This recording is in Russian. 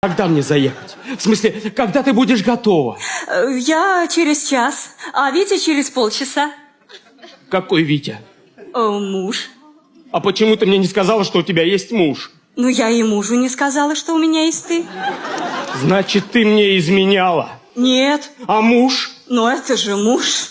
Когда мне заехать? В смысле, когда ты будешь готова? Я через час, а Витя через полчаса. Какой Витя? О, Муж. А почему ты мне не сказала, что у тебя есть муж? Ну, я и мужу не сказала, что у меня есть ты. Значит, ты мне изменяла. Нет, А муж? Ну это же муж.